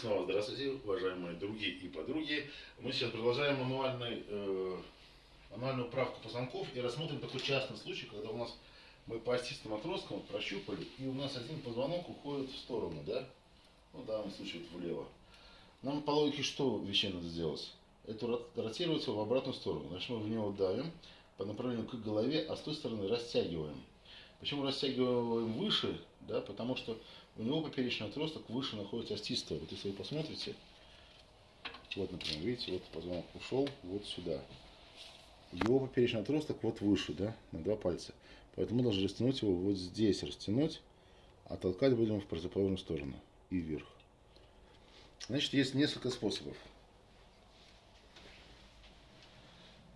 снова здравствуйте, уважаемые други и подруги. Мы сейчас продолжаем мануальный, э, мануальную правку позвонков и рассмотрим такой частный случай, когда у нас мы по остистым отросткам прощупали, и у нас один позвонок уходит в сторону, да? Ну, в данном случае вот влево. Нам по логике что вещей надо сделать? Это ротировать его в обратную сторону. Значит, мы в него давим по направлению к голове, а с той стороны растягиваем. Почему растягиваем выше? Да, потому что у него поперечный отросток выше находится остистая. Вот если вы посмотрите, вот, например, видите, вот позвонок ушел вот сюда. Его поперечный отросток вот выше, да, на два пальца. Поэтому мы должны растянуть его вот здесь, растянуть, а толкать будем в противоположную сторону и вверх. Значит, есть несколько способов.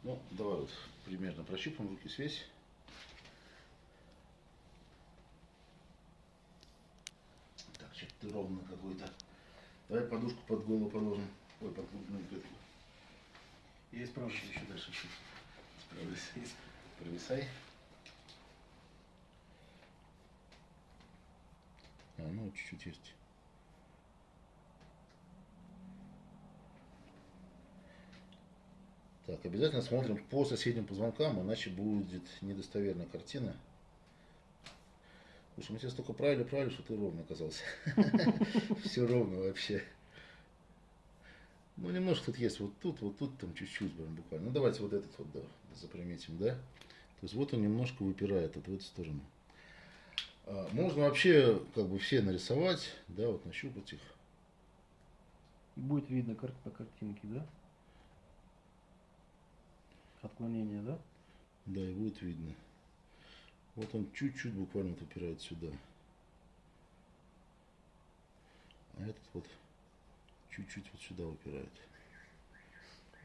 Ну, давай вот примерно прощупаем руки связь. Ты ровно какой-то. Давай подушку под голову положим. Ой, под грудную клетку. Я исправлюсь еще дальше чуть. Справлюсь. Провисай. А, ну чуть-чуть есть. Так, обязательно смотрим по соседним позвонкам, иначе будет недостоверная картина. Слушай, мы тебя столько правили, правили, что ты ровно оказался. Все ровно вообще. Ну, немножко тут есть, вот тут, вот тут, там чуть-чуть буквально. Ну, давайте вот этот вот, да, заприметим, да. То есть вот он немножко выпирает вот в эту сторону. А, можно вообще, как бы, все нарисовать, да, вот нащупать их. И будет видно кар по картинке, да? Отклонение, да? Да, и будет видно. Вот он чуть-чуть буквально вот упирает сюда. А этот вот чуть-чуть вот сюда упирает.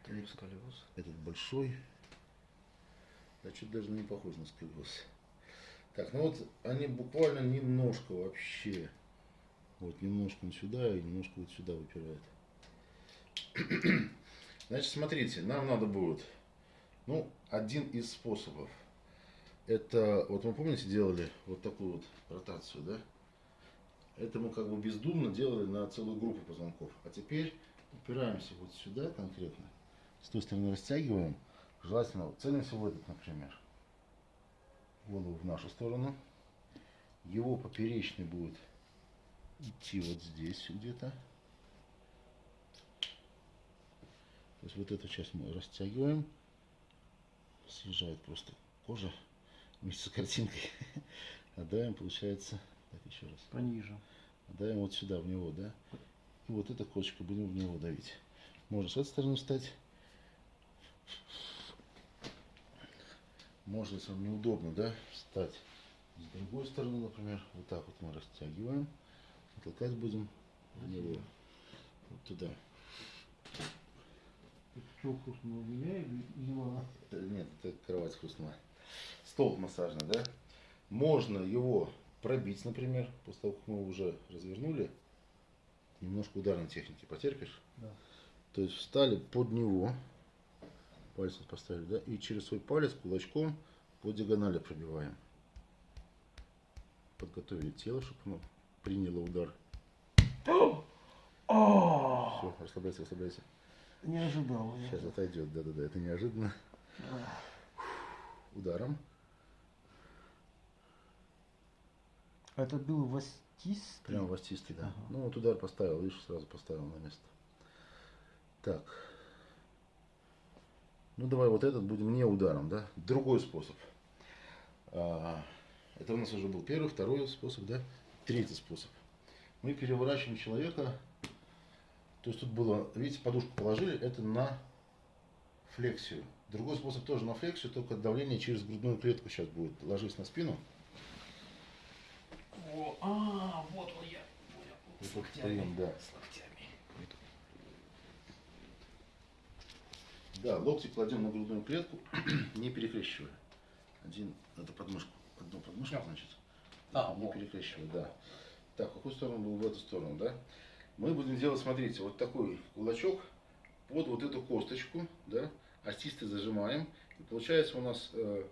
Это сколиоз. Этот большой. Да что даже не похож на сколиоз. Так, ну вот они буквально немножко вообще. Вот немножко он сюда и немножко вот сюда выпирает. Значит, смотрите, нам надо будет, ну, один из способов – это, вот мы помните, делали вот такую вот ротацию, да? Это мы как бы бездумно делали на целую группу позвонков. А теперь упираемся вот сюда конкретно. С той стороны растягиваем. Желательно целимся в этот, например. Голову в нашу сторону. Его поперечный будет идти вот здесь где-то. То есть вот эту часть мы растягиваем. Съезжает просто кожа вместе с картинкой. Отдаем, получается, так еще раз. Пониже. Отдаем вот сюда, в него, да? И вот эта кочка будем в него давить. Можно с этой стороны встать. Можно, если вам неудобно, да, встать с другой стороны, например. Вот так вот мы растягиваем. Толкать будем в него. Вот туда. Что хрустнуло меня или? Нет, это кровать хрустнула стол массажный, да, можно его пробить, например, после того, как мы уже развернули, немножко ударной техники потерпишь. Да. То есть встали под него, пальцем поставили, да, и через свой палец кулачком по диагонали пробиваем. Подготовили тело, чтобы оно приняло удар. Все, расслабляйся, расслабляйся. Не ожидал. Сейчас отойдет, да-да-да, это неожиданно. Ударом. Это был востистый? Прям востистый, да. Ага. Ну вот удар поставил, видишь, сразу поставил на место. Так. Ну давай вот этот будем не ударом, да? Другой способ. А, это у нас уже был первый, второй способ, да? Третий способ. Мы переворачиваем человека. То есть тут было, видите, подушку положили, это на флексию. Другой способ тоже на флексию, только давление через грудную клетку сейчас будет. Ложись на спину. О, а, вот он я. Понял. С локтями. да. С локтями. Да, локти кладем на грудную клетку, не перекрещивая. Один, это подмышку, одну подмышку, значит. А, не перекрещивая, да. Так, в какую сторону был в эту сторону, да? Мы будем делать, смотрите, вот такой кулачок под вот эту косточку, да, остисты зажимаем. И получается у нас э,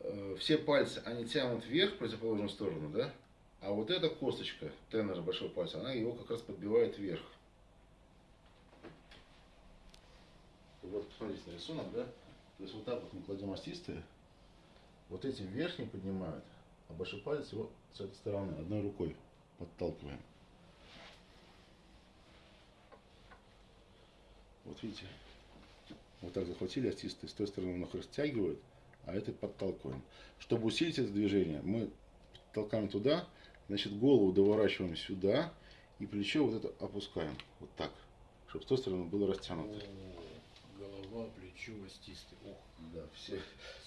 Э, все пальцы, они тянут вверх в противоположную сторону, да? А вот эта косточка, тенора большого пальца, она его как раз подбивает вверх. Вот посмотрите на рисунок, да? То есть вот так вот мы кладем остистые, вот эти верхние поднимают, а большой палец его с этой стороны одной рукой подталкиваем. Вот видите, вот так захватили остистые, с той стороны он их растягивает, а это подталкиваем. Чтобы усилить это движение, мы толкаем туда, значит голову доворачиваем сюда и плечо вот это опускаем, вот так, чтобы с той стороны было растянуто. О, Голова, плечо, остистый. Ох, Да, все,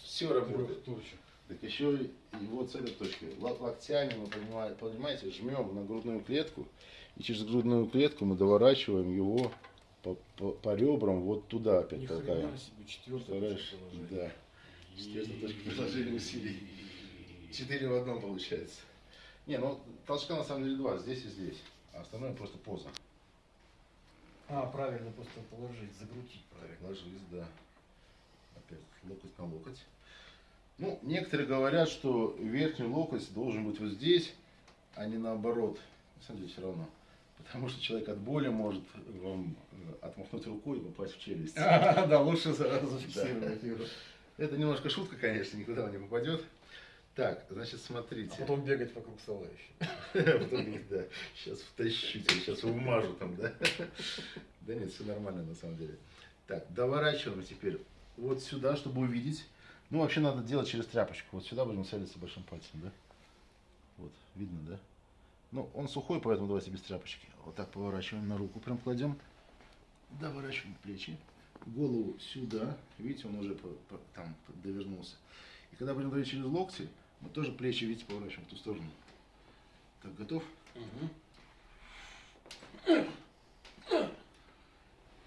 все работает. Так еще и вот с этой точки. Локтями мы, поднимаем- понимаете, жмем на грудную клетку, и через грудную клетку мы доворачиваем его по, по- по ребрам вот туда опять Ни толкаем. себе? Да. Естественно, точка приложения усилий. Четыре в одном получается. Не, ну толчка на самом деле два, здесь и здесь. А остальное просто поза. А, правильно, просто положить, закрутить правильно. Ложись, да. Опять локоть на локоть. Ну, некоторые говорят, что верхний локоть должен быть вот здесь, а не наоборот. На самом деле все равно. Потому что человек от боли может вам э, отмахнуть рукой и попасть в челюсть. А, да, лучше за- зафиксировать его. Это немножко шутка, конечно, никуда он не попадет. Так, значит, смотрите. А потом бегать вокруг стола еще. Потом говорит, да, сейчас втащу тебя, сейчас умажу там, да? Да нет, все нормально на самом деле. Так, доворачиваем теперь вот сюда, чтобы увидеть. Ну, вообще надо делать через тряпочку. Вот сюда будем целиться большим пальцем, да? Вот, видно, да? Ну, он сухой, поэтому давайте без тряпочки. Вот так поворачиваем на руку, прям кладем. Доворачиваем плечи. Голову сюда. Видите, он уже по- по- там довернулся. И когда будем давить через локти, мы тоже плечи, видите, поворачиваем в ту сторону. Так, готов?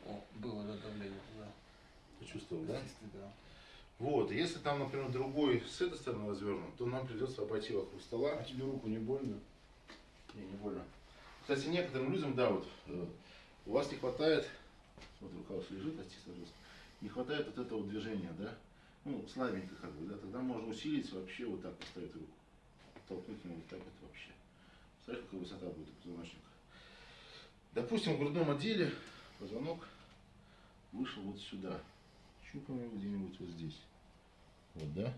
О, было да, давление туда. Почувствовал, да? Да. Вот, если там, например, другой с этой стороны развернут, то нам придется обойти вокруг стола. А тебе руку не больно? Не, не больно. Кстати, некоторым людям, да, вот, э, у вас не хватает, вот рука лежит, остись, пожалуйста, не хватает вот этого движения, да, ну, слабенько как бы, да, тогда можно усилить вообще вот так поставить руку, толкнуть ему вот так вот вообще. Смотри, какая высота будет у позвоночника. Допустим, в грудном отделе позвонок вышел вот сюда. Щупаем где-нибудь вот здесь. Вот, да?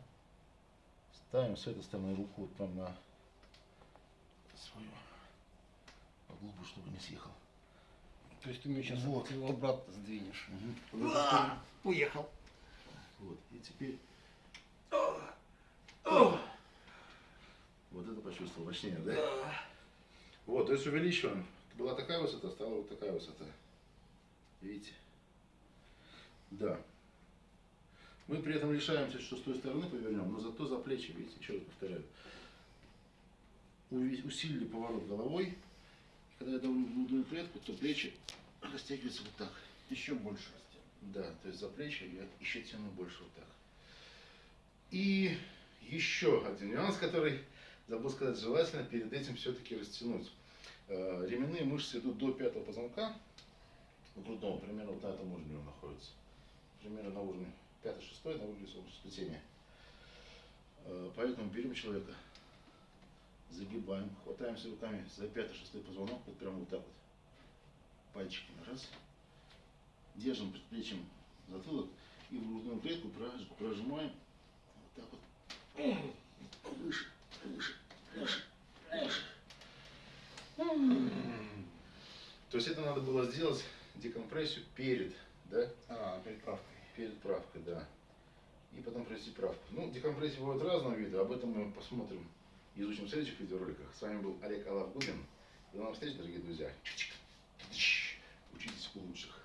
Ставим с этой стороны руку вот прям на свою глубу, чтобы не съехал. То есть ты мне сейчас Вот. его обратно сдвинешь. Вот, Уехал. Вот, и теперь... Вот это почувствовал мощнее, да? Вот, то есть увеличиваем. Была такая высота, стала вот такая высота. Видите? Да. Мы при этом лишаемся, что с той стороны повернем, но зато за плечи, видите, еще раз повторяю. Усилили поворот головой. Когда я давлю грудную клетку, то плечи растягиваются вот так. Еще больше растет. Да, то есть за плечи я еще тяну больше вот так. И еще один нюанс, который забыл сказать, желательно перед этим все-таки растянуть. Э, Ременные мышцы идут до пятого позвонка, грудного, примерно вот на этом уровне он находится. Примерно на уровне 5-6, на уровне сплетения. Э, Поэтому берем человека, загибаем, хватаемся руками за 5-6 позвонок, вот прямо вот так вот, пальчиками, раз, держим предплечьем затылок и в грудную клетку прож- прожимаем вот так вот выше, выше, выше, выше. То есть это надо было сделать декомпрессию перед, да, А, перед правкой. перед правкой, да. И потом провести правку. Ну, декомпрессии бывают разного вида, об этом мы посмотрим, изучим в следующих видеороликах. С вами был Олег Алавгудин. До новых встреч, дорогие друзья. Учитесь у лучших.